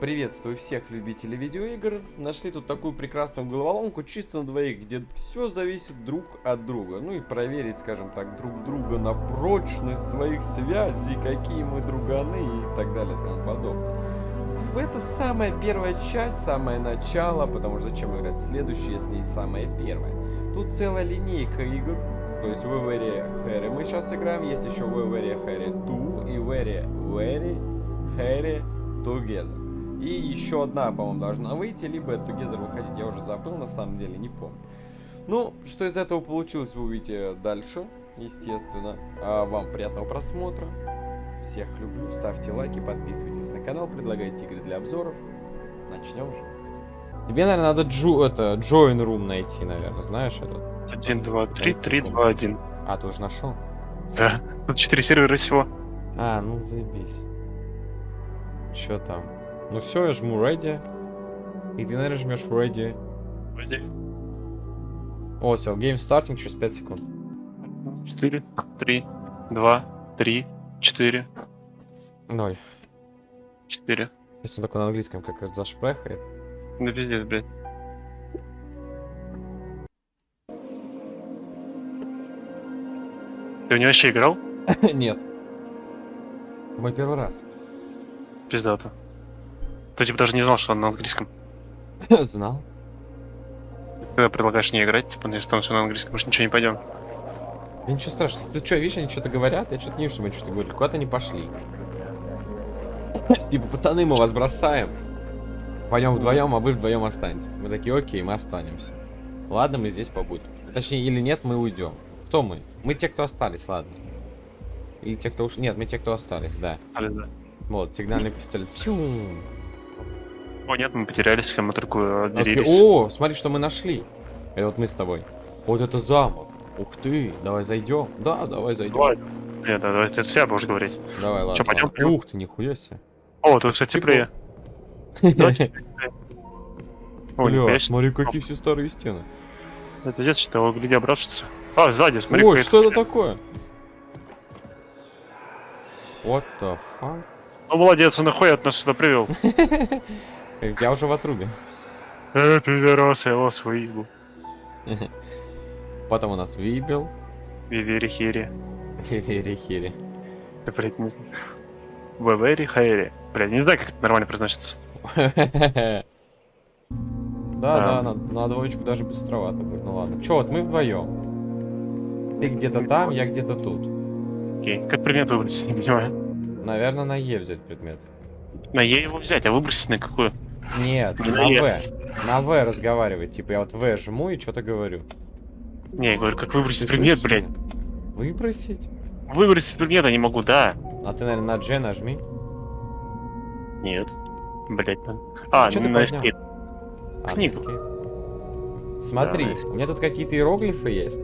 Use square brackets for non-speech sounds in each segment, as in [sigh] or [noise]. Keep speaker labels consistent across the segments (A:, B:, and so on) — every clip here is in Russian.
A: Приветствую всех любителей видеоигр. Нашли тут такую прекрасную головоломку чисто на двоих, где все зависит друг от друга. Ну и проверить, скажем так, друг друга на прочность своих связей, какие мы друганы и так далее и тому подобное. Это самая первая часть, самое начало, потому что зачем играть следующее, если есть самая первая. Тут целая линейка игр, то есть в Very Harry мы сейчас играем, есть еще в Very Harry 2 и Very Very Harry Together. И еще одна, по-моему, должна выйти, либо Together выходить, я уже забыл, на самом деле, не помню. Ну, что из этого получилось, вы увидите дальше, естественно. А вам приятного просмотра. Всех люблю, ставьте лайки, подписывайтесь на канал, предлагайте игры для обзоров. Начнем же. Тебе, наверное, надо джу, это, join room найти, наверное, знаешь этот?
B: 1, 2, 3, 3, 2, 1.
A: А, ты уже нашел?
B: Да. Тут 4 сервера всего.
A: А, ну заебись. Чё там? Ну все, я жму ready. И ты, наверное, жмешь ready.
B: Вроде.
A: О, все, game starting через 5 секунд.
B: 4, 3, 2, 3, 4,
A: Ноль.
B: 4.
A: Если он такой на английском, как это зашпрехает.
B: Да пиздец, блядь. Ты в него вообще играл? [laughs]
A: Нет. Мой первый раз.
B: Пиздато. Ты типа даже не знал, что он на английском. [laughs]
A: Знал.
B: Когда предлагаешь не играть, типа, если там все на английском, может ничего не пойдем.
A: Да ничего страшного. Ты что, видишь, они что-то говорят? Я что-то не вижу, что мы что-то говорили. Куда-то они пошли. [laughs] Типа, пацаны, мы вас бросаем. Пойдем вдвоем, а вы вдвоем останетесь. Мы такие, окей, мы останемся. Ладно, мы здесь побудем. Точнее, или нет, мы уйдем. Кто мы? Мы те, кто остались, ладно. Или те, кто уж... Нет, мы те, кто остались, да.
B: Али, да.
A: Вот, сигнальный пистолет. Пью.
B: О, нет, мы потерялись, мы только
A: А
B: отделились.
A: О, смотри, что мы нашли. Это вот мы с тобой. Вот это замок. Ух ты, давай зайдем. Да, давай зайдем.
B: Давай. Нет, да, давай ты себя будешь говорить.
A: Давай, ладно.
B: Чё, пойдем,
A: ладно. Ух ты, нихуя себе.
B: О, тут, кстати, теплее.
A: Бля, смотри, какие все старые стены.
B: Это что его гляди обрашится. А, сзади, смотри,
A: Ой, что это такое? What the fuck?
B: Ну, молодец, он нахуй от нас сюда привел. [laughs]
A: Я уже в отрубе.
B: Э, пидорас, я вас выебу.
A: Потом у нас вибел.
B: Вивери хири.
A: Хири-хири.
B: Я, блядь, не знаю. Вевери хайри. Блядь, не знаю, как это нормально произносится. [laughs]
A: Да, да, на, на двоечку даже быстровато будет. Ну ладно. Че, вот мы вдвоем. Ты где-то там, я где-то тут.
B: Окей. Как предмет выбросить, не понимаю.
A: Наверное, на Е взять предмет.
B: На Е его взять, а выбросить на какую?
A: Нет,
B: Не
A: на
B: на.
A: В. На В разговаривать. Типа я вот В жму и что-то говорю.
B: Не, я говорю, как
A: Ты
B: выбросить предмет,
A: слышишь
B: блядь.
A: Выбросить?
B: Выбросить предмет я не могу, да.
A: А ты, наверное, на G нажми.
B: Нет. Блядь, надо. А,
A: Чё ты
B: на
A: поднял?
B: escape.
A: А,
B: Книгу.
A: на. Смотри,
B: Да,
A: у меня тут какие-то иероглифы есть.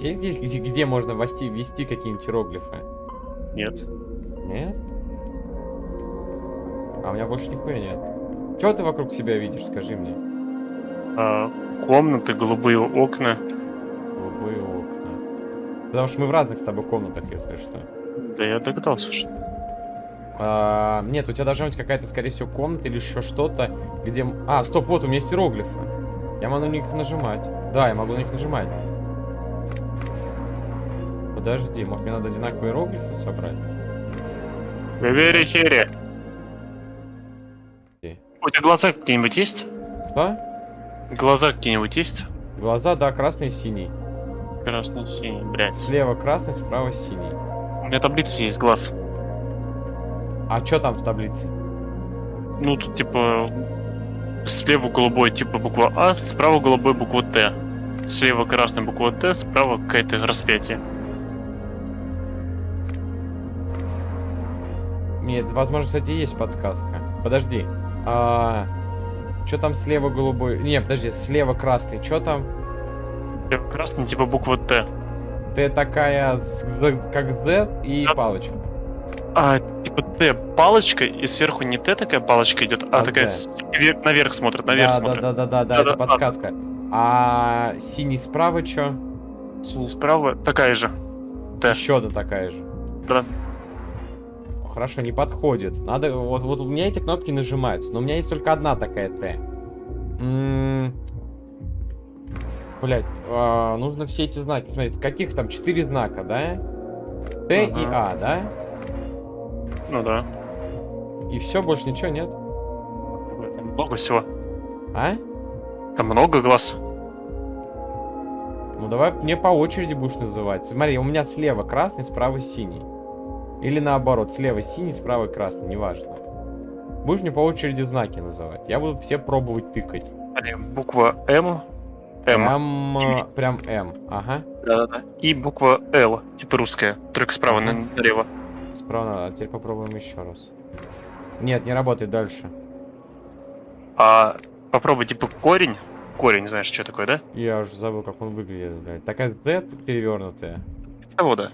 A: Есть здесь, где, где можно ввести, ввести какие-нибудь иероглифы?
B: Нет.
A: Нет? А у меня больше нихуя нет. Чего ты вокруг себя видишь, скажи мне?
B: А, комнаты, голубые окна.
A: Голубые окна. Потому что мы в разных с тобой комнатах, если что.
B: Да я догадался уже.
A: А, нет, у тебя должна быть какая-то, скорее всего, комната или еще что-то, где... А, стоп, вот у меня есть иероглифы. Я могу на них нажимать. Да, я могу на них нажимать. Подожди, может мне надо одинаковые иероглифы собрать? Окей.
B: У тебя глаза какие-нибудь есть?
A: Кто?
B: Глаза какие-нибудь есть?
A: Глаза, да, красный и синий.
B: Красный, синий, блядь.
A: Слева красный, справа синий.
B: У меня таблица есть глаз.
A: А что там в таблице?
B: Ну, тут типа слева голубой типа буква А, справа голубой буква Т. Слева красная буква Т, справа какое-то распятие.
A: Нет, возможно, кстати, есть подсказка. Подожди. А... Что там слева голубой? Не, подожди, слева красный. Что там?
B: Слева красный типа буква Т.
A: Ты такая, как Z и
B: Да.
A: палочка.
B: А, типа Т палочка, и сверху не Т такая палочка идет, а,
A: А
B: такая с- наверх смотрит, наверх
A: да,
B: смотрит.
A: да, да, да, да, да, это подсказка. А синий справа что?
B: Синий справа такая же. Т.
A: Еще одна такая же.
B: Да.
A: Хорошо, не подходит. Надо, вот, вот у меня эти кнопки нажимаются, но у меня есть только одна такая Т. Блять, а, нужно все эти знаки. Смотрите, каких там? Четыре знака, да? Т и
B: Ага.
A: А, да?
B: Ну да.
A: И все, больше ничего нет.
B: Там много всего.
A: А?
B: Там много глаз.
A: Ну давай мне по очереди будешь называть. Смотри, у меня слева красный, справа синий. Или наоборот, слева синий, справа красный, неважно. Будешь мне по очереди знаки называть. Я буду все пробовать тыкать.
B: Буква М. М.
A: М, э, прям М. Ага.
B: Да-да-да. И буква Л, типа русская, только справа на- налево.
A: Справа, а теперь попробуем еще раз. Нет, не работает дальше.
B: А попробуй типа корень. Корень, знаешь, что такое, да?
A: Я уже забыл, как он выглядит, блядь. Такая Z перевернутая.
B: Того, да.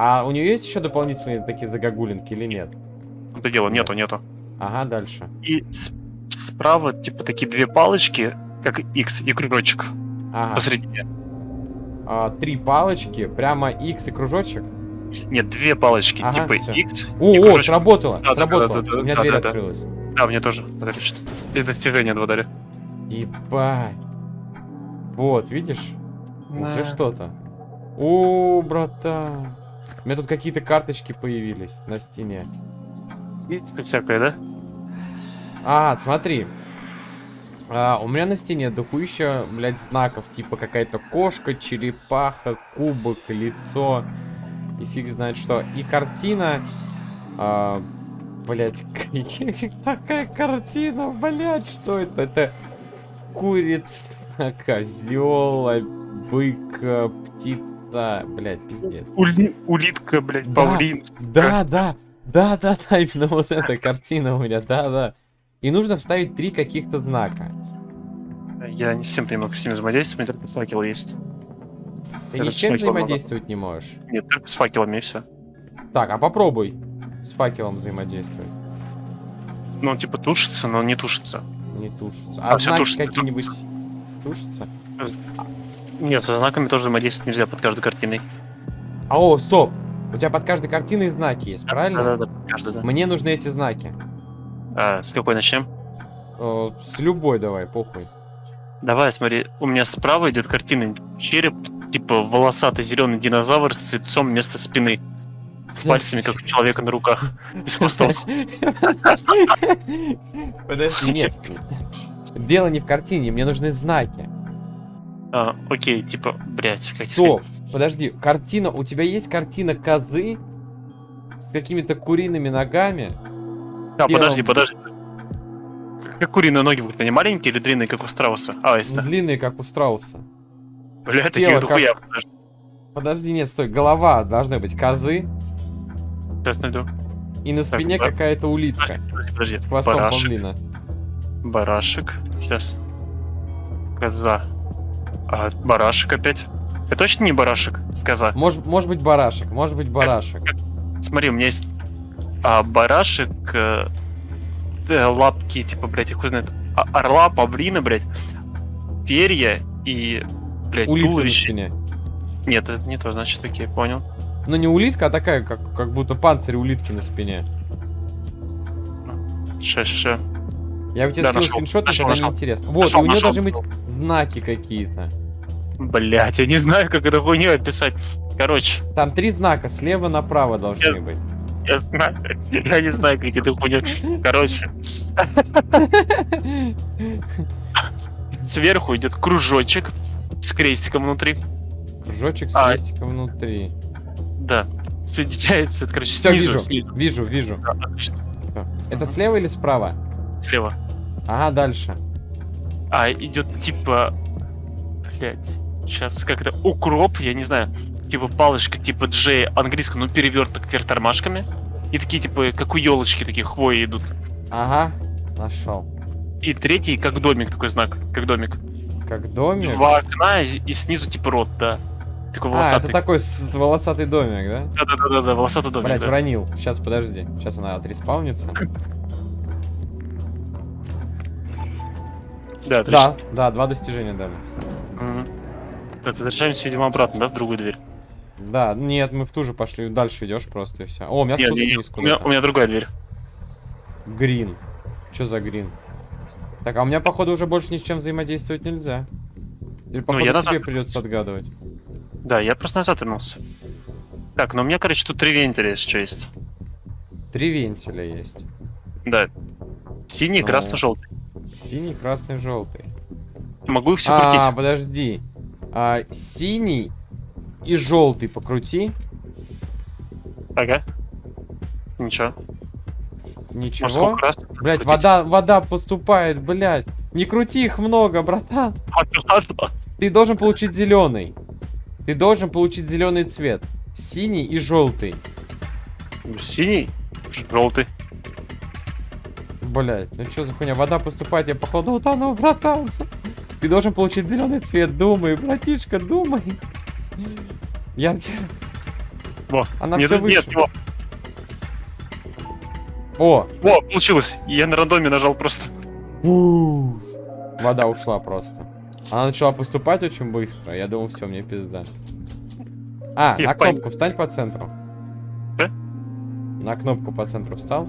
A: А у нее есть еще дополнительные такие загогулинки или нет?
B: Это дело, нету, нету.
A: Ага, дальше.
B: И с- справа, типа, такие две палочки, как X и кружочек
A: Ага.
B: посередине.
A: А, три палочки, прямо X и кружочек.
B: Нет, две палочки,
A: Ага,
B: типа
A: всё.
B: X.
A: О,
B: и
A: о, сработало,
B: Да, да,
A: сработало.
B: да, да,
A: У меня
B: да,
A: дверь
B: да, да.
A: открылась.
B: Да, мне тоже. И достижение два дали.
A: Ебать. Вот, видишь? Уже
B: Да.
A: что-то. О, братан. У меня тут какие-то карточки появились на стене.
B: И всякое, да?
A: А, смотри. А, у меня на стене дохуища, блядь, знаков, типа какая-то кошка, черепаха, кубок, лицо. И фиг знает что. И картина... А, блядь, такая картина, блядь, что это? Это курица, козел, бык, э, птица. Блядь, пиздец.
B: Ули- улитка, блядь,
A: Да. Да, да, да, да, да, именно вот эта картина у меня, да, да. И нужно вставить три каких-то знака.
B: Я не с тем понимаю, как с ними взаимодействовать, у меня только факел есть.
A: Ты ни с чем
B: надо.
A: взаимодействовать не можешь.
B: Нет, только с факелами и все.
A: Так, а попробуй с факелом взаимодействовать.
B: Ну, он типа тушится, но не тушится.
A: Не тушится.
B: А,
A: А, знаки
B: тушится,
A: какие-нибудь тушатся?
B: Нет, со знаками тоже взаимодействовать нельзя под каждой картиной.
A: А, о, стоп! У тебя под каждой картиной знаки есть, правильно?
B: Да-да-да, под каждой, да.
A: Мне нужны эти знаки.
B: А, с какой начнем?
A: Э, С любой давай, похуй.
B: Давай, смотри, у меня справа идет картина череп, типа волосатый зеленый динозавр с лицом вместо спины. С пальцами, как у человека на руках. [laughs] И с хвостом.
A: Подожди, нет. Дело не в картине, мне нужны знаки.
B: А, окей, типа, блять, как
A: Стоп, подожди, картина, у тебя есть картина козы с какими-то куриными ногами?
B: А,
A: делом-
B: подожди, подожди. Как куриные ноги будут, они маленькие или длинные, как у страуса? А, если да.
A: Длинные, как у страуса.
B: Бля,
A: тело
B: такие
A: как-
B: Подожди,
A: Подожди, нет, стой, голова должна быть козы,
B: Сейчас найду.
A: и на спине
B: ба-
A: какая-то улитка
B: Подожди, подожди.
A: с хвостом
B: Барашек. Барашек. Сейчас. Коза. А, барашек опять. Это точно не барашек? Коза.
A: Может, может быть барашек, может быть барашек.
B: Смотри, у меня есть а, барашек, э, э, лапки, типа, блядь, хуй знает, а- орла, павлина, блядь, перья и, блядь,
A: Улитка на
B: туловище.
A: спине.
B: Нет, это не то, значит, окей, понял.
A: Но не улитка, а такая, как, как будто панцирь улитки на спине.
B: Ше, ше, ше.
A: Я бы тебе
B: Да,
A: скинул скриншот,
B: нашел,
A: тогда
B: нашел.
A: неинтересно. Вот,
B: Нашел,
A: и у нее
B: нашел,
A: должны быть знаки какие-то.
B: Блять, я не знаю, как эту хуйню описать. Короче,
A: Там три знака, слева направо должны
B: Я-
A: быть.
B: я знаю, [laughs] я не знаю, как эту хуйню. Короче, сверху идет кружочек с крестиком внутри.
A: Кружочек с
B: А.
A: крестиком внутри.
B: Да. Соединяется, это, короче,
A: Все,
B: снизу,
A: вижу,
B: снизу.
A: вижу, вижу.
B: Да, отлично.
A: Это слева или справа?
B: Слева.
A: Ага, дальше.
B: А идет типа. Блять. Сейчас как это? Укроп, я не знаю. Типа палочка типа Джей английском, ну переверток вверх тормашками. И такие типа, как у елочки, такие хвои идут.
A: Ага, нашел.
B: И третий, как домик, такой знак, как домик.
A: Как домик.
B: Два окна и, и снизу типа рот, да. Такой
A: А, это
B: волосатый.
A: такой с- с волосатый домик, да?
B: Да-да-да, волосатый домик.
A: Блять,
B: да.
A: уронил. Сейчас, подожди. Сейчас она отреспаунится.
B: Да, отлично.
A: Да, да, два достижения дали.
B: Мгм. Так, возвращаемся, видимо, обратно, да, в другую дверь.
A: Да, нет, мы в ту же пошли. Дальше идешь просто и все. О, у меня
B: Не,
A: спуск
B: не, не,
A: вниз
B: у, меня, у меня другая дверь.
A: Грин. Что за грин? Так, а у меня, походу, уже больше ни с чем взаимодействовать нельзя. Теперь, походу,
B: Ну, я назад
A: тебе придется отгадывать.
B: Да, я просто назад вернулся. Так, ну у меня, короче, тут три вентиля, если что есть.
A: Три вентиля есть.
B: Да. Синий,
A: Ну.
B: красный, желтый.
A: Синий, красный, желтый.
B: Могу их все
A: а,
B: крутить.
A: подожди. А, синий и желтый покрути.
B: Ага. Ничего.
A: Ничего.
B: Раз?
A: Блять, вода, вода поступает, блять. Не крути их много, братан.
B: Ладно.
A: Ты должен получить зеленый. Ты должен получить зеленый цвет. Синий и желтый.
B: Синий, желтый.
A: Блять, ну что за хуйня? Вода поступает, я походу утонул, братан. Ты должен получить зеленый цвет. Думай, братишка, думай. Я...
B: Во.
A: Она
B: нет,
A: все
B: нет,
A: выше.
B: во.
A: О,
B: Во, получилось. Я на рандоме нажал просто.
A: Уф. Вода ушла просто. Она начала поступать очень быстро. Я думал, все, мне пизда. А,
B: Я
A: на кнопку встань по центру.
B: Да?
A: На кнопку по центру встал.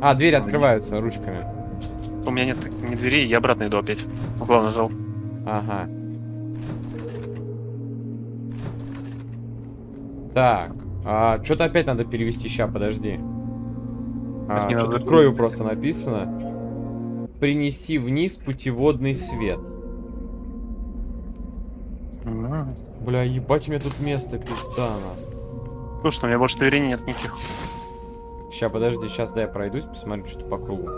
A: А, двери открываются ручками.
B: У меня нет ни двери, я обратно иду опять. В главный зал.
A: Ага. Так. А, что-то опять надо перевести. Ща, подожди. А, что тут кровью просто написано. Принеси вниз путеводный свет. Бля, ебать, у меня тут место пиздано.
B: Слушай, у меня больше дверей нет никаких.
A: Ща, подожди, сейчас да я пройдусь, посмотрю что-то по кругу.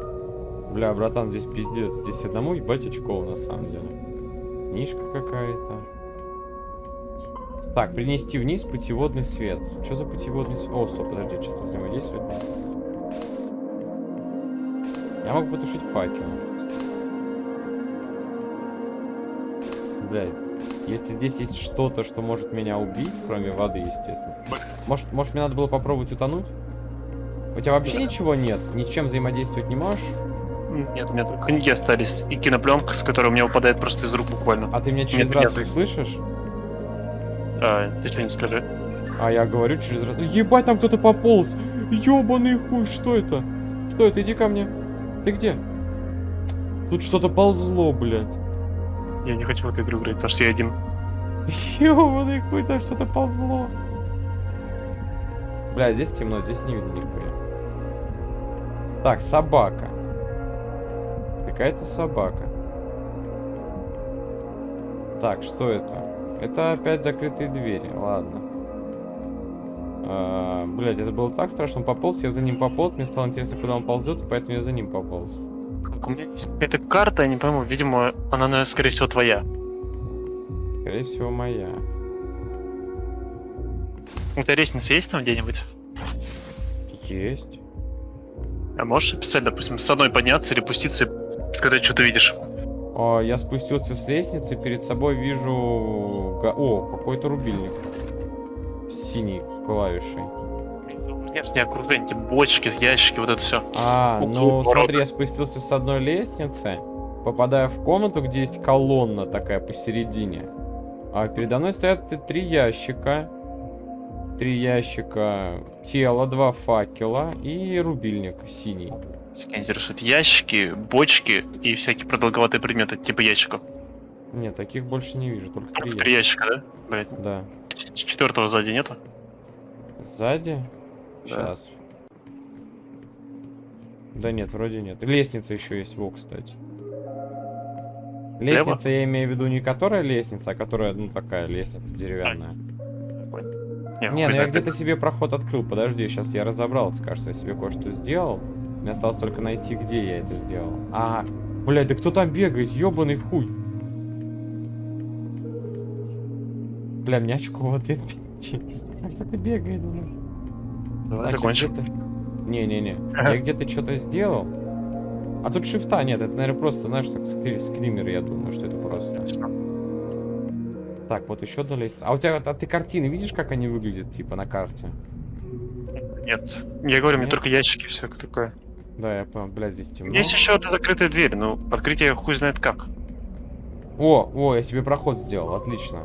A: Бля, братан, здесь пиздец. Здесь одному ебать очково, на самом деле. Книжка какая-то. Так, принести вниз путеводный свет. Что за путеводный свет? О, стоп, подожди, что-то взаимодействует. Я могу потушить факел. Блядь, если здесь есть что-то, что может меня убить, кроме воды, естественно. Может, может мне надо было попробовать утонуть? У тебя вообще
B: Да.
A: ничего нет? Ни с чем взаимодействовать не можешь?
B: Нет, у меня только книги остались. И кинопленка, с которой у меня выпадает просто из рук буквально.
A: А ты меня через
B: Нет,
A: рацию
B: нет.
A: слышишь?
B: А, ты что не скажи?
A: А я говорю через рацию. Ебать, там кто-то пополз! Ёбаный хуй, что это? Что это? Иди ко мне. Ты где? Тут что-то ползло, блядь.
B: Я не хочу в эту игру играть, потому что я один. [laughs]
A: Ёбаный хуй, там что-то ползло. Бля, здесь темно, здесь не видно нихуя. Так, собака. Какая-то собака. Так, что это? Это опять закрытые двери, ладно. А, блядь, это было так страшно. Он пополз, я за ним пополз, мне стало интересно, куда он ползет, и поэтому я за ним пополз.
B: Так, У меня есть какая-то карта, я не пойму, видимо, она, скорее всего, твоя.
A: Скорее всего, моя.
B: У тебя лестница есть там где-нибудь?
A: Есть.
B: А можешь описать, допустим, с одной подняться или пуститься и сказать, что ты видишь?
A: О, я спустился с лестницы, перед собой вижу... О, какой-то рубильник. С синей клавишей.
B: Внешнее окружение, эти бочки, ящики, вот это все.
A: А,
B: Углы,
A: ну
B: ворота.
A: смотри, я спустился с одной лестницы, попадаю в комнату, где есть колонна такая посередине. А передо мной стоят три ящика. Три ящика, тело, два факела и рубильник синий.
B: Меня интересуют ящики, бочки и всякие продолговатые предметы, типа ящиков.
A: Нет, таких больше не вижу, только три
B: Только три
A: ящика.
B: ящика, да? Блять,
A: Да.
B: четвертого сзади нету?
A: Сзади?
B: Да.
A: Сейчас. Да нет, вроде нет. Лестница еще есть, во, кстати. Лестница, я имею в виду не которая лестница, а которая, ну, такая лестница деревянная. Не, ну я где-то себе проход открыл. Подожди, сейчас я разобрался, кажется, я себе кое-что сделал. Мне осталось только найти, где я это сделал. А, блядь, да кто там бегает? Ёбаный хуй. Бля, мне очко вот это [laughs] пиздец. А кто-то бегает, блядь.
B: Давай
A: Так, я
B: закончим.
A: где-то- Не-не-не.
B: Ага.
A: Я где-то что-то сделал. А тут шифта нет. Это, наверное, просто, знаешь, так скри- скример, я думаю, что это просто. Так, вот еще одна лестница. А у тебя, а ты картины видишь, как они выглядят, типа, на карте?
B: Нет. Я говорю, мне
A: Нет?
B: только ящики, все такое.
A: Да, я понял. Бля, здесь темно.
B: Есть еще одна закрытая дверь, но открыть ее хуй знает как.
A: О, о, я себе проход сделал. Отлично.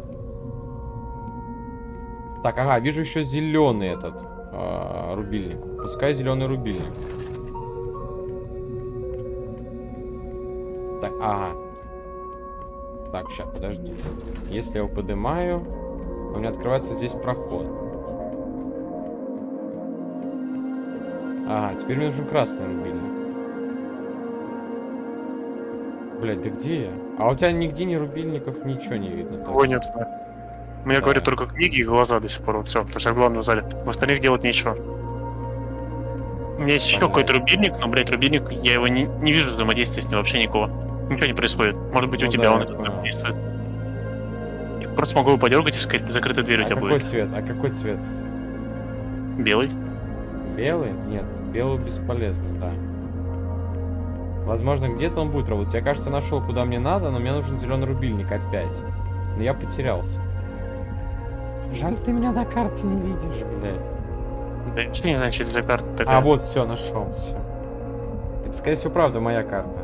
A: Так, ага, вижу еще зеленый этот а, рубильник. Пускай зеленый рубильник. Так, ага. Так, сейчас, подожди. Если я его поднимаю, у меня открывается здесь проход. Ага, теперь мне нужен красный рубильник. Блять, да где я? А у тебя нигде ни рубильников, ничего не видно. Точно.
B: нет. меня
A: Да.
B: говорят только книги и глаза до сих пор. Вот все, потому что я в главном зале. В остальных делать нечего. У меня есть еще какой-то рубильник, но, блядь, рубильник, я его не, не вижу взаимодействия с ним вообще никакого. Ничего не происходит. Может быть, у
A: Ну
B: тебя
A: да,
B: он это действует. Я просто могу его подергать и сказать, закрытая дверь у
A: А
B: тебя
A: какой
B: будет.
A: цвет? А какой цвет?
B: Белый.
A: Белый? Нет, белый бесполезно, да. Возможно, где-то он будет работать. Я, кажется, нашел, куда мне надо, но мне нужен зеленый рубильник опять. Но я потерялся. Жаль, ты меня на карте не видишь, блядь.
B: Да, не что это за карта такая.
A: А, вот, все, нашел, все. Это, скорее всего, правда моя карта.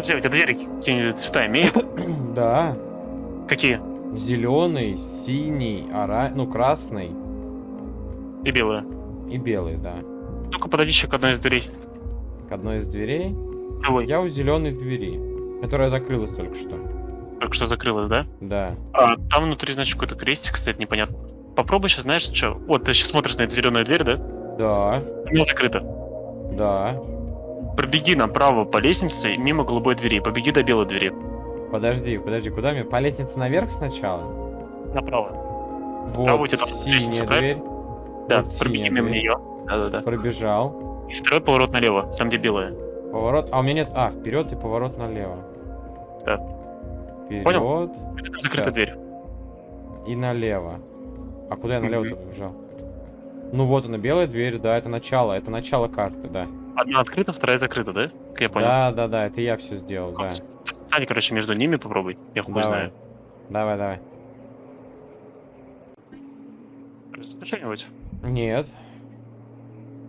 B: Друзья, у тебя двери какие-нибудь цвета имеют? [coughs]
A: да.
B: Какие?
A: Зеленый, синий, ора... ну, красный
B: И белые.
A: и белый, да.
B: Ну-ка, подойди еще к одной из дверей.
A: К одной из дверей.
B: Давай.
A: Я у зеленой двери, которая закрылась только что.
B: Только что закрылась, да?
A: Да.
B: А, там внутри, значит, какой-то крестик, кстати, непонятно. Попробуй сейчас, знаешь, что? Вот ты сейчас смотришь на эту зеленую дверь, да?
A: Да.
B: Она закрыта.
A: Да.
B: Пробеги направо по лестнице мимо голубой двери. Побеги до белой двери.
A: Подожди, подожди, куда мне? По лестнице наверх сначала?
B: Направо.
A: Вот,
B: Справа у тебя
A: синяя
B: лестница,
A: дверь.
B: Да,
A: Вот
B: пробеги мимо
A: дверь.
B: нее. Да-да-да.
A: Пробежал.
B: И второй поворот налево, там где белая.
A: Поворот. А, у меня нет. А, вперед и поворот налево.
B: Да.
A: Вперед
B: там закрыта
A: Сейчас.
B: дверь.
A: и налево. А куда я налево-то побежал? Ну вот она, белая дверь, да, это начало, это начало карты, да.
B: Одна открыта, вторая закрыта, да? Как я понял.
A: Да, да, да, это я все сделал, да.
B: Встань, короче, между ними попробуй. Я хуй знаю.
A: Давай, давай.
B: Что-нибудь?
A: Нет.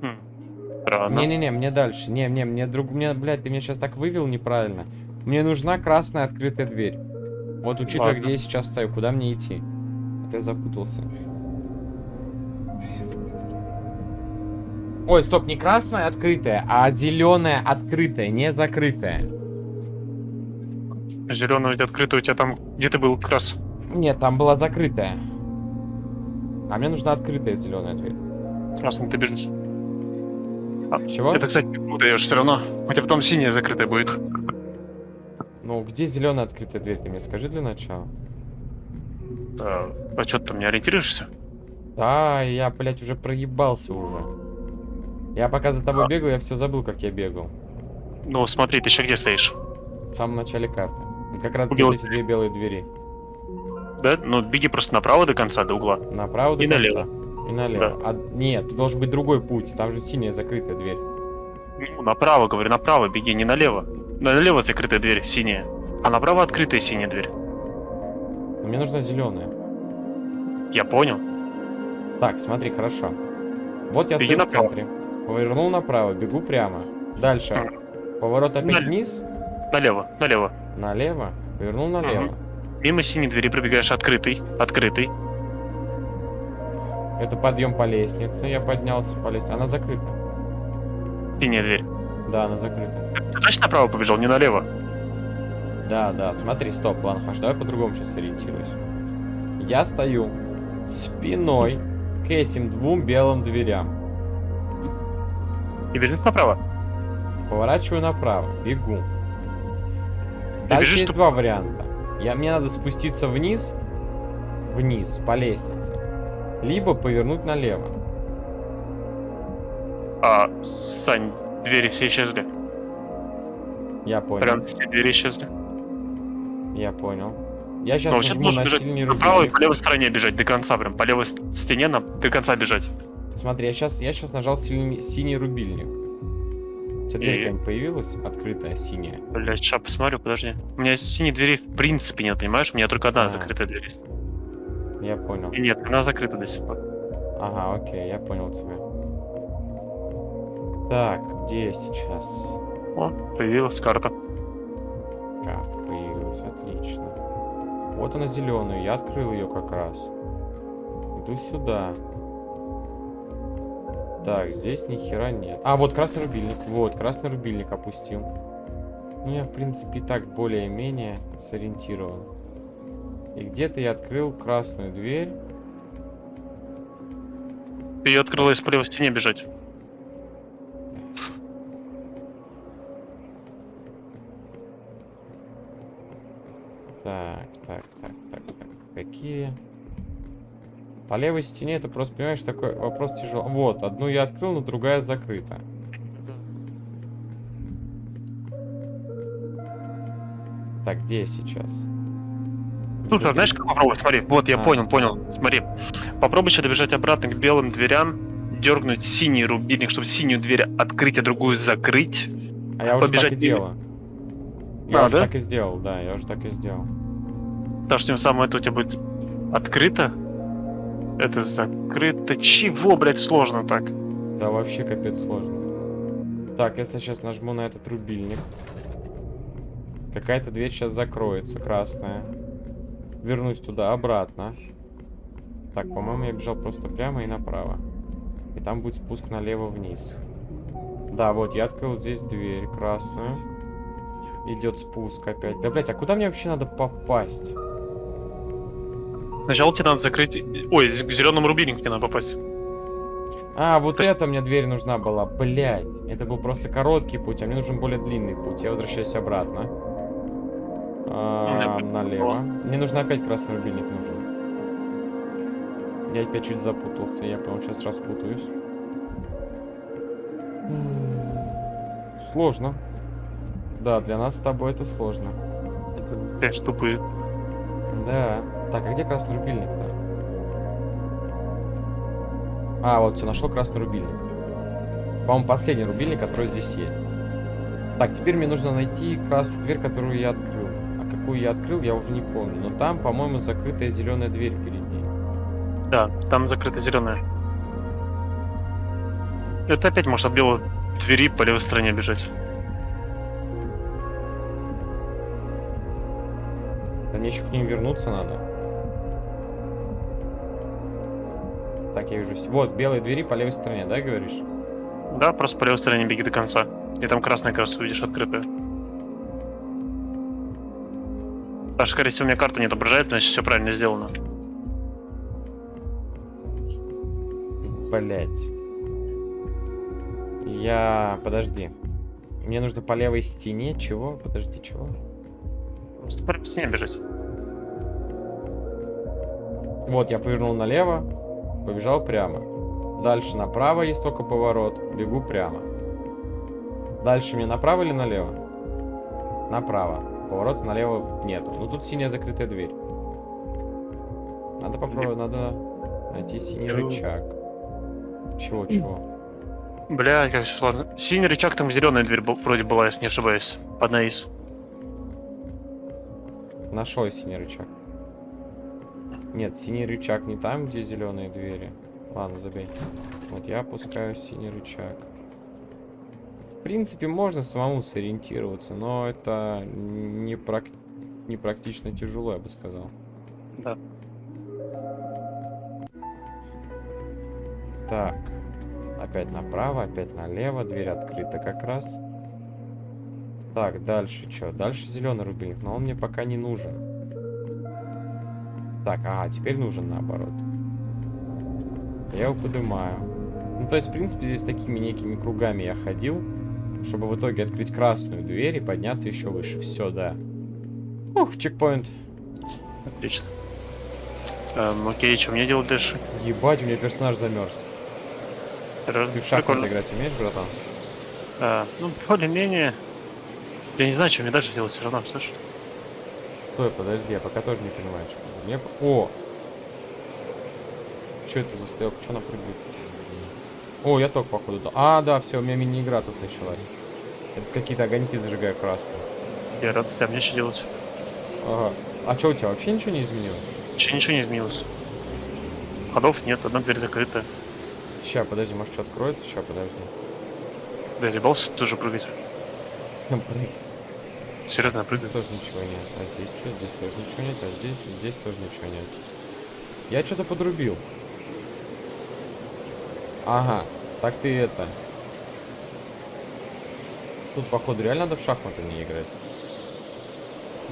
B: Хм.
A: Не-не-не, мне дальше. Не, не, мне друг... Мне, блядь, ты меня сейчас так вывел неправильно. Мне нужна красная открытая дверь. Вот учитывая,
B: Ладно.
A: где я сейчас стою, куда мне идти? А ты запутался. Ой, стоп, не красная открытая, а зеленая открытая, не закрытая.
B: Зеленая у тебя открыта, у тебя там... Где ты был как раз?
A: Нет, там была закрытая. А мне нужна открытая зеленая дверь.
B: Красный ты бежишь.
A: Чего?
B: Это, кстати, не путаешь все равно. У тебя потом синяя закрытая будет.
A: Ну, где зеленая открытая дверь? Ты мне скажи для начала.
B: А, а что ты там не ориентируешься?
A: Да, я, блядь, уже проебался уже. Я пока за тобой бегал, я все забыл, как я бегал.
B: Ну, смотри, ты еще где стоишь?
A: В самом начале карты. Как раз
B: У
A: где
B: белой
A: эти две белые двери.
B: Да? Ну, беги просто направо до конца, до угла.
A: Направо до
B: И
A: конца.
B: налево.
A: И налево. А, нет, тут должен быть другой путь. Там же синяя закрытая дверь.
B: Ну, направо, говорю, направо беги, не налево. Налево закрытая дверь, синяя. А направо открытая синяя дверь.
A: Но мне нужна зеленая.
B: Я понял.
A: Так, смотри, хорошо. Вот я
B: Беги
A: стою в центре. Повернул направо, бегу прямо. Дальше. Поворот опять
B: Наль-
A: вниз.
B: Налево, налево.
A: Налево. Повернул налево.
B: Мимо синей двери пробегаешь открытый, открытый.
A: Это подъем по лестнице. Я поднялся по лестнице. Она закрыта.
B: Синяя дверь.
A: Да, она закрыта.
B: Ты точно направо побежал, не налево?
A: Да, да, смотри, стоп, ладно, хорошо, давай по-другому сейчас сориентируюсь. Я стою спиной к этим двум белым дверям.
B: И бежишь направо.
A: Поворачиваю направо, бегу.
B: Ты
A: Дальше
B: бежишь,
A: есть два варианта. Я, мне надо спуститься вниз, вниз, по лестнице. Либо повернуть налево.
B: А, Сань, двери все исчезли.
A: Я понял,
B: Прям все двери исчезли.
A: я понял. Я сейчас
B: Ну,
A: нажму
B: нужно бежать направо и по левой стороне бежать до конца, прям по левой ст- стене на, до конца бежать.
A: Смотри, я сейчас, я сейчас нажал сильный- синий рубильник. У тебя дверь какая-нибудь появилась? Открытая, синяя.
B: Блять, сейчас посмотрю, подожди. У меня синей двери в принципе нет, понимаешь? У меня только одна
A: А.
B: закрытая дверь есть.
A: Я понял.
B: И нет, она закрыта до сих пор.
A: Ага, окей, я понял тебя. Так, где я сейчас?
B: О, появилась карта.
A: Карта появилась, отлично. Вот она зеленая, я открыл ее как раз. Иду сюда. Так, здесь ни хера нет. А, вот красный рубильник. Вот, красный рубильник опустил. Ну, я, в принципе, и так более-менее сориентирован. И где-то я открыл красную дверь.
B: Ты ее открыла из по левой стене бежать.
A: Так, так, так, так, так. Какие? По левой стене это просто, понимаешь, такой вопрос тяжелый. Вот, одну я открыл, но другая закрыта. Так, где я сейчас?
B: Слушай, а знаешь, как попробовать? Смотри, вот я
A: А.
B: понял, понял. Смотри. Попробуй еще добежать обратно к белым дверям, дергнуть синий рубильник, чтобы синюю дверь открыть, а другую закрыть.
A: А я уже
B: побежать
A: так и делаю. Я
B: А,
A: уже
B: да?
A: так и сделал, да, я уже так и сделал.
B: Так что тем самым это у тебя будет открыто. Это закрыто. Чего, блядь, сложно так?
A: Да вообще капец сложно. Так, я сейчас нажму на этот рубильник. Какая-то дверь сейчас закроется, красная. Вернусь туда, обратно. Так, по-моему, я бежал просто прямо и направо. И там будет спуск налево вниз. Да, вот, я открыл здесь дверь красную. Идет спуск опять. Да, блять, а куда мне вообще надо попасть?
B: Сначала тебе надо закрыть... Ой, к зеленому рубильнику тебе надо попасть.
A: А, вот это мне дверь нужна была. Блять, это был просто короткий путь, а мне нужен более длинный путь. Я возвращаюсь обратно. А,
B: Ну,
A: налево. Мне нужно опять красный рубильник нужен. Я опять чуть запутался, я, по-моему, сейчас распутаюсь. Сложно. Да, для нас с тобой это сложно.
B: Опять тупые.
A: Да. Так, а где красный рубильник-то? А, вот все, нашел красный рубильник. По-моему, последний рубильник, который здесь есть. Так, теперь мне нужно найти красную дверь, которую я открыл. А какую я открыл, я уже не помню. Но там, по-моему, закрытая зеленая дверь перед ней.
B: Да, там закрыта зеленая. Это опять может от белой двери по левой стороне бежать.
A: Да мне еще к ним вернуться надо. Так, я вижу. Вот, белые двери по левой стороне, да, говоришь?
B: Да, просто по левой стороне беги до конца. И там красная как раз увидишь открытая. Даже, скорее всего, у меня карта не отображает, значит все правильно сделано.
A: Блять. Я... Подожди. Мне нужно по левой стене. Чего? Подожди, чего?
B: Просто по левой стене бежать.
A: Вот, я повернул налево, побежал прямо. Дальше направо есть только поворот. Бегу прямо. Дальше мне направо или налево? Направо. Поворота налево нету. Ну тут синяя закрытая дверь. Надо попробовать, надо найти синий
B: Я-
A: рычаг. Чего, чего?
B: Блядь, как все сложно. Синий рычаг, там зеленая дверь был- вроде была, если не ошибаюсь. Под наис.
A: Нашел синий рычаг. Нет, синий рычаг не там, где зеленые двери. Ладно, забей. Вот я опускаю синий рычаг. В принципе, можно самому сориентироваться, но это не, прак... не практично тяжело, я бы сказал.
B: Да.
A: Так. Опять направо, опять налево. Дверь открыта как раз. Так, дальше что? Дальше зеленый рубильник, но он мне пока не нужен. Так, ага, теперь нужен наоборот. Я его поднимаю. Ну, то есть, в принципе, здесь такими некими кругами я ходил, чтобы в итоге открыть красную дверь и подняться еще выше. Все, да. Ух, чекпоинт.
B: Отлично. Эм, окей, что мне делать дальше?
A: Ебать, у меня персонаж замерз. Ты в шахматы играть умеешь, братан?
B: А, ну, более-менее. Я не знаю, что мне дальше делать все равно, слышишь?
A: Стой, подожди, я пока тоже не понимаю, что. Мне... О! Что это за стояк? Что она прыгает? О, я только походу. да. А, да, все, у меня мини-игра тут началась. Это какие-то огоньки зажигаю красные.
B: Я рад, а мне что делать?
A: Ага. А что у тебя вообще ничего не изменилось?
B: Че, ничего не изменилось. Ходов нет, одна дверь закрыта.
A: Ща, подожди, может что откроется? Ща, подожди.
B: Да, я заебался тоже прыгать.
A: Там прыгать.
B: Серьезно, я
A: Здесь тоже ничего нет. А здесь что? Здесь тоже ничего нет. А здесь, здесь тоже ничего нет. Я что-то подрубил. Ага, так ты это. Тут, походу, реально надо в шахматы не играть.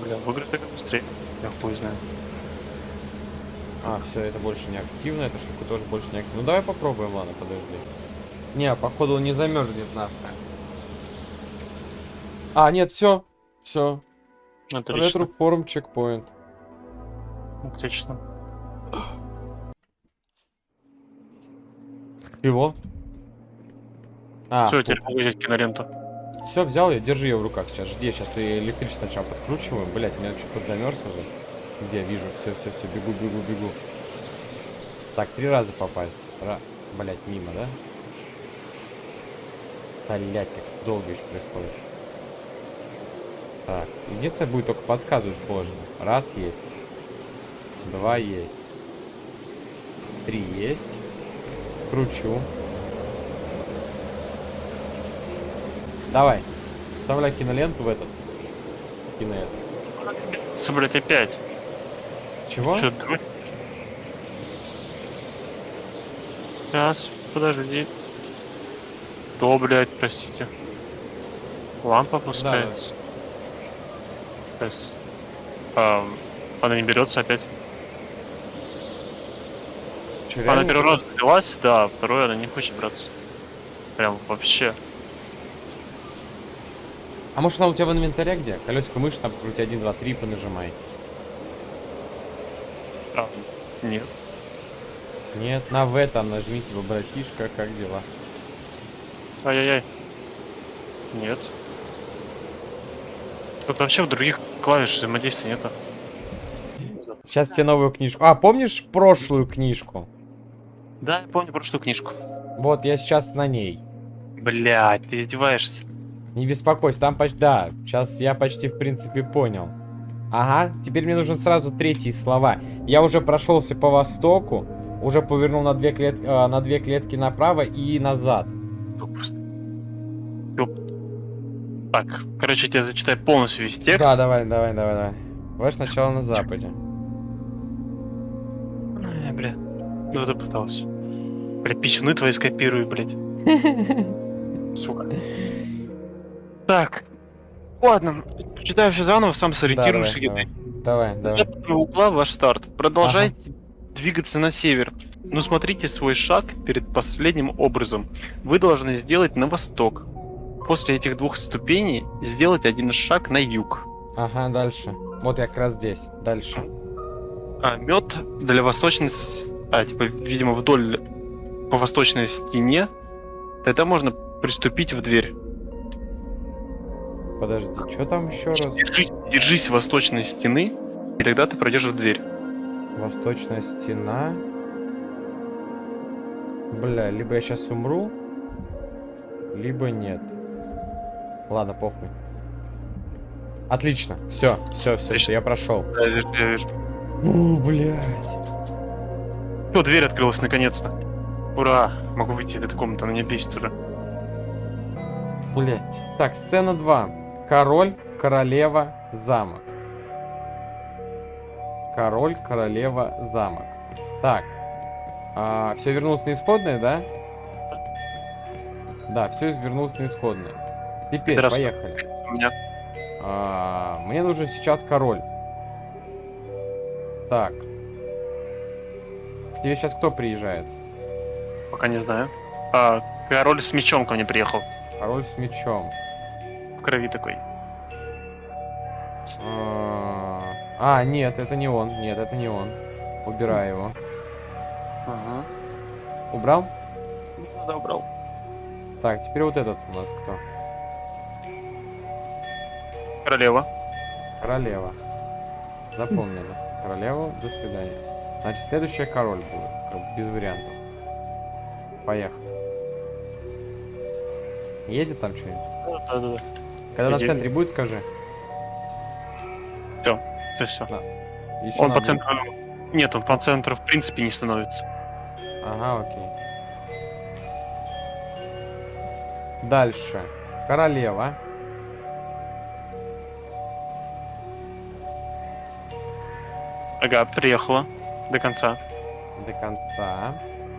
B: Бля, в игры так быстрее. Я хуй знаю.
A: А, все, это больше не активно, эта штука тоже больше не активна. Ну давай попробуем, ладно, подожди. Не, походу он не замерзнет нас, Настя. А, нет, все. Все.
B: Отлично.
A: Ретро-форм чекпоинт.
B: Отлично.
A: Чего? А,
B: Все, теперь могу взять киноленту.
A: все, взял я, держи ее в руках сейчас. Жди, сейчас и электричество сначала подкручиваю. Блять, у меня что-то подзамерз уже. Где, вижу, все, все, все, бегу, бегу, бегу. Так, три раза попасть. Ра... Блять, мимо, да? Блять, как долго еще происходит. Так, единственное будет только подсказывать сложно. Раз есть. Два есть. Три есть. Кручу. Давай. Вставляй киноленту в этот. Кино это.
B: С, блядь, опять.
A: Чего?
B: Чё. Сейчас, подожди. То, блядь, простите. Лампа опускается. Сейчас. Ам, она не берется опять.
A: Чё,
B: Она первый раз взялась, да, второй она не хочет браться. Прям вообще.
A: А может она у тебя в инвентаре где? Колесико мыши там покрути 1, 2, 3, понажимай.
B: А, нет.
A: Нет, на В там нажмите, типа, братишка, как дела?
B: Ай-яй-яй. Нет. Тут вообще в других клавиш взаимодействия нету.
A: Сейчас тебе новую книжку. А, помнишь прошлую книжку?
B: Да, я помню прошлую книжку.
A: Вот, я сейчас на ней.
B: Блять, ты издеваешься.
A: Не беспокойся, там почти... Да, сейчас я почти, в принципе, понял. Ага, теперь мне нужен сразу третьи слова. Я уже прошелся по востоку, уже повернул на две, клет... э, на две клетки направо и назад.
B: Ну, просто. Так, короче, я тебе зачитаю полностью весь текст.
A: Да, давай, давай, давай, давай. Давай сначала на западе.
B: Ай, бля. Ну это пытался. Блядь, писюны твои скопирую, блядь. [laughs] Сука. Так. Ладно, читаю все заново, сам сориентируешься
A: давай,
B: где-то.
A: Давай,
B: С
A: давай.
B: западного угла ваш старт. Продолжайте двигаться на север. Но смотрите свой шаг перед последним образом. Вы должны сделать на восток. После этих двух ступеней сделать один шаг на юг.
A: Ага, дальше. Вот я как раз здесь. Дальше.
B: А мед для восточной... А, типа, видимо, вдоль по восточной стене. Тогда можно приступить в дверь.
A: Подожди, что там еще раз?
B: Держись, держись восточной стены, и тогда ты пройдешь в дверь.
A: Восточная стена. Бля, либо я сейчас умру, либо нет. Ладно, похуй. Отлично. Все, все, все,
B: Отлично.
A: я прошел.
B: Я вижу, я вижу.
A: О, блядь.
B: О, дверь открылась наконец-то. Ура! Могу выйти из этой комнаты, она не бесит уже.
A: Блять. Так, сцена 2. Король, королева, замок. Король, королева, замок. Так. все вернулось на исходное, да? Да, все вернулось на исходное. Теперь,
B: Пидорас.
A: поехали.
B: Меня
A: А, мне нужен сейчас король. Так. К тебе сейчас кто приезжает?
B: пока не знаю. А, король с мечом ко мне приехал.
A: Король с мечом.
B: В крови такой.
A: А, а, нет, это не он. Нет, это не он. Убирай его.
B: Ага.
A: Убрал?
B: Да, убрал.
A: Так, теперь вот этот у нас кто?
B: Королева.
A: Королева. Запомнили. Королеву, до свидания. Значит, следующая король будет. Без вариантов. Поехали. Едет там что-нибудь?
B: Да, да, да.
A: Когда на
B: Едет.
A: центре будет, скажи.
B: Все, все.
A: Еще
B: Он по центру. Нет, он по центру в принципе не становится.
A: Ага, окей. Дальше. Королева.
B: Ага, приехала. До конца.
A: До конца.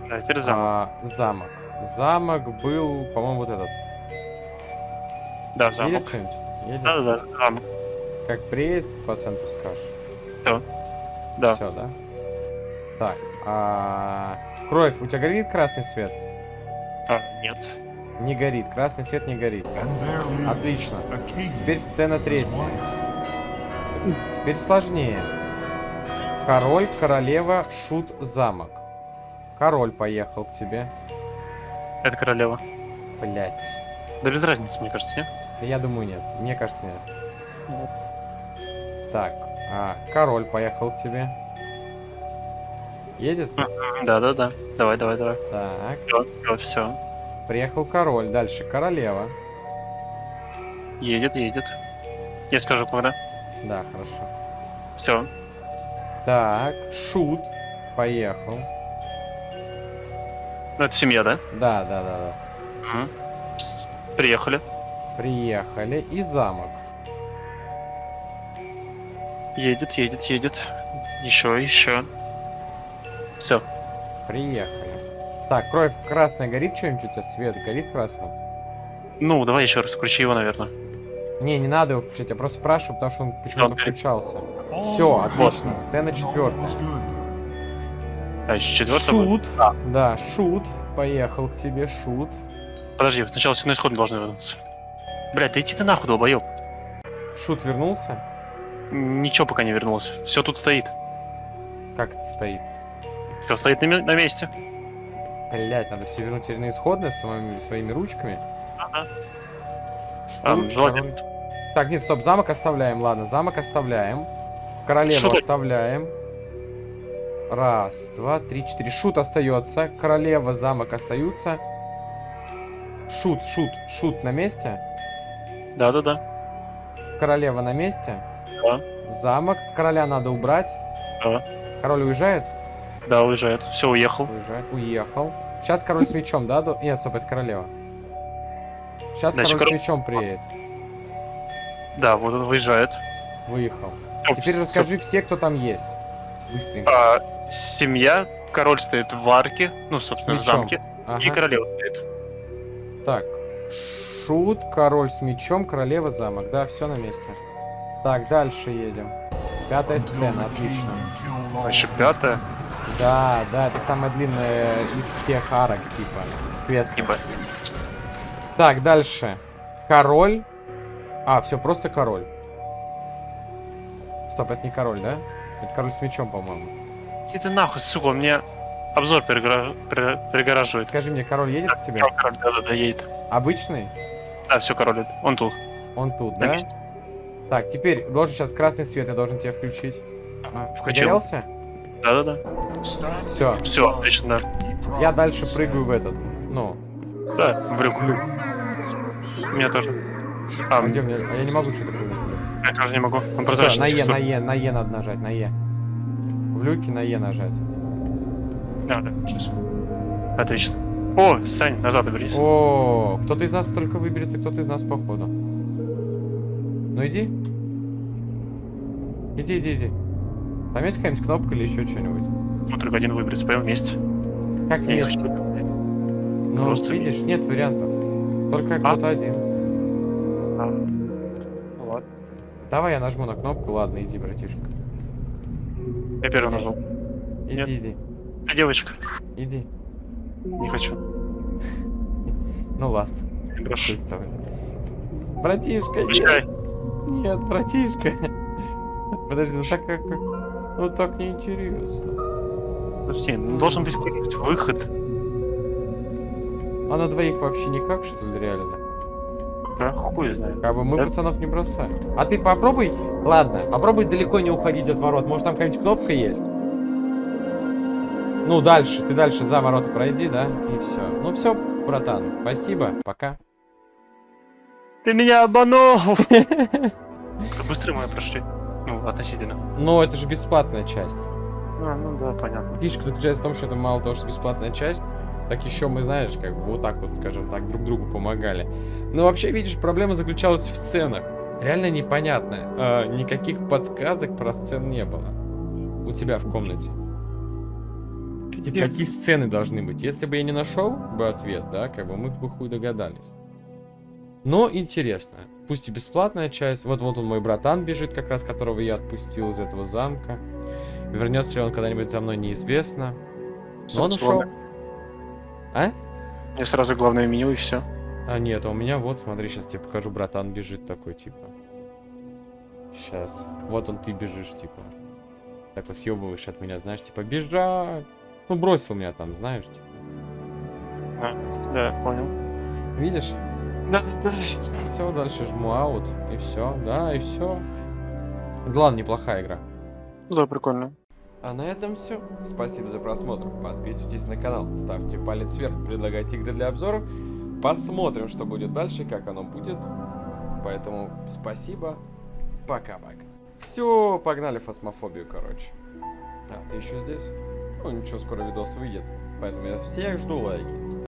B: Да, теперь замок.
A: А, замок. Замок был, по-моему, вот этот.
B: Да, замок.
A: Едет что-нибудь? Едет?
B: Да, да, да, замок.
A: Как приедет, по центру скажешь.
B: Всё. Да.
A: Все, да? Так, а... Кровь, у тебя горит красный свет?
B: А, нет.
A: Не горит, красный свет не горит. Отлично. Теперь сцена третья. Теперь сложнее. Король, королева, шут, замок. Король поехал к тебе.
B: Это королева.
A: Блять.
B: Да без разницы, мне кажется, нет?
A: Я думаю, нет. Мне кажется, нет.
B: Нет.
A: Так, а, король поехал к тебе. Едет?
B: Да, да, да. Давай, давай, давай.
A: Так,
B: Все, все, все.
A: приехал король. Дальше королева.
B: Едет, едет. Я скажу, когда.
A: Да, хорошо.
B: Все.
A: Так, шут поехал.
B: Ну, это семья, да?
A: Да, да, да, да.
B: Мгм. Приехали.
A: Приехали. И замок.
B: Едет, едет, едет. Еще, еще. Все.
A: Приехали. Так, кровь красная горит что-нибудь у тебя? Свет горит красным?
B: Ну, давай еще раз включи его, наверное.
A: Не, не надо его включать, я просто спрашиваю, потому что он почему-то включался. Все, отлично. Сцена четвертая.
B: А, еще четвертый будет?
A: Шут.
B: А.
A: Да, шут. Поехал к тебе, шут.
B: Подожди, сначала все на исходно должны вернуться. Блядь, да иди ты нахуй, долбоеб.
A: Шут вернулся?
B: Ничего пока не вернулось. Все тут стоит.
A: Как это стоит?
B: Все стоит на, на месте.
A: Блять, надо все вернуть на исходное своими, своими ручками.
B: Ага.
A: Шут,
B: А, желательно.
A: Так, нет, стоп, замок оставляем, ладно, замок оставляем. Королеву
B: Шут.
A: оставляем. Раз, два, три, четыре. Шут остается. Королева, замок остаются. Шут, шут, шут на месте.
B: Да, да, да.
A: Королева на месте.
B: Да.
A: Замок. Короля надо убрать.
B: Да.
A: Король уезжает?
B: Да, уезжает. Все, уехал.
A: Уезжает. Уехал. Сейчас король с мечом, да? Нет, стоп, это королева. Сейчас
B: Значит,
A: король с мечом приедет.
B: Да, вот он выезжает.
A: Выехал.
B: Всё,
A: Теперь
B: всё.
A: расскажи все, кто там есть. Быстренько.
B: А, семья, король стоит в арке, ну, собственно, в замке, и
A: Ага.
B: королева стоит.
A: Так. Шут, король с мечом, королева, замок. Да, все на месте. Так, дальше едем. Пятая сцена, отлично.
B: А еще пятая,
A: Да, да, это самая длинная из всех арок, типа. Квест.
B: типа,
A: Так, дальше. Король. А, все, просто король. Стоп, это не король, да? Это король с мечом, по-моему.
B: иди ты нахуй, сука, он мне обзор перегора- пере- перегораживает.
A: Скажи мне, король едет к тебе?
B: Король, да-да-да, едет.
A: Обычный?
B: Да, все, король, он тут,
A: Он тут,
B: на
A: да?
B: месте.
A: Так, теперь должен сейчас красный свет, я должен тебе включить.
B: Ага, включил.
A: Загорелся?
B: Да-да-да.
A: Все.
B: Все, отлично, да.
A: Я дальше прыгаю в этот. Ну,
B: Да, в люк. У меня тоже. А,
A: а где мне? А я не могу что-то люк.
B: я тоже не могу. Он прозрачный.
A: на Е, на Е, на Е надо нажать, на Е. В люке на Е нажать.
B: А, да, сейчас. Отлично. О, Сань, назад вернись.
A: О, кто-то из нас только выберется, кто-то из нас походу. Ну иди. Иди, иди, иди. Там есть какая-нибудь кнопка или еще что-нибудь?
B: Ну, только один выберется, поем вместе.
A: Как
B: Я не
A: есть?
B: хочу.
A: Ну,
B: просто-
A: видишь, нет вариантов. Только кто-то один.
B: Ну ладно.
A: Давай я нажму на кнопку, ладно, иди, братишка.
B: Я первый нажал.
A: Иди,
B: Нет.
A: иди,
B: А девочка?
A: иди.
B: Не хочу. [laughs]
A: Ну ладно, давай. Братишка, нет.
B: Прощай.
A: Нет, братишка. [laughs] Подожди, ну так как... как- Ну так неинтересно.
B: Подожди, ну, должен быть какой-нибудь выход.
A: А на двоих вообще никак, что ли, реально?
B: Да, хуй знает.
A: Как бы мы
B: Да.
A: пацанов не бросаем. А ты попробуй, ладно, попробуй далеко не уходить от ворот. Может там какая-нибудь кнопка есть? Ну, дальше, ты дальше за ворота пройди, да? И все. Ну все, братан, спасибо, пока.
B: Ты меня обманул! Как быстро мы прошли. Ну, относительно.
A: Но это же бесплатная часть.
B: А, ну да, понятно.
A: Фишка заключается в том, что это мало того, что бесплатная часть, так еще мы, знаешь, как бы вот так вот, скажем так, друг другу помогали. Но вообще, видишь, проблема заключалась в сценах. Реально непонятно. А, никаких подсказок про сцен не было. У тебя в комнате. Типа, какие сцены должны быть? Если бы я не нашел бы ответ, да, как бы мы бы хуй догадались. Но интересно. Пусть и бесплатная часть. Вот вот он мой братан бежит, как раз которого я отпустил из этого замка. Вернется ли он когда-нибудь за мной, неизвестно. Но он ушел. А?
B: Мне сразу главное меню и все.
A: А нет, а у меня вот, смотри, сейчас тебе покажу, братан бежит такой, типа. Сейчас. Вот он, ты бежишь, типа. Так вот съебываешь от меня, знаешь, типа, бежать. Ну, бросил меня там, знаешь, типа.
B: Да, понял.
A: Видишь?
B: Да, да.
A: Все, дальше жму аут, и все, да, и все. Главное, неплохая игра.
B: Да, прикольно.
A: А на этом все. Спасибо за просмотр. Подписывайтесь на канал, ставьте палец вверх, предлагайте игры для обзоров. Посмотрим, что будет дальше, как оно будет. Поэтому спасибо. Пока-пока. Все, погнали фосмофобию, короче. А, ты еще здесь? Ну ничего, скоро видос выйдет. Поэтому я всех жду лайки.